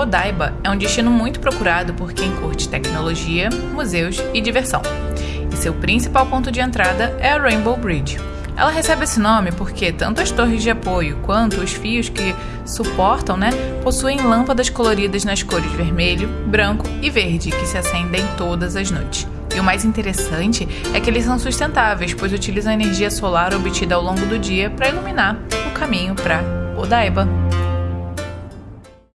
Odaiba é um destino muito procurado por quem curte tecnologia, museus e diversão. E seu principal ponto de entrada é a Rainbow Bridge. Ela recebe esse nome porque tanto as torres de apoio quanto os fios que suportam, né, possuem lâmpadas coloridas nas cores vermelho, branco e verde que se acendem todas as noites. E o mais interessante é que eles são sustentáveis, pois utilizam a energia solar obtida ao longo do dia para iluminar o caminho para Odaiba.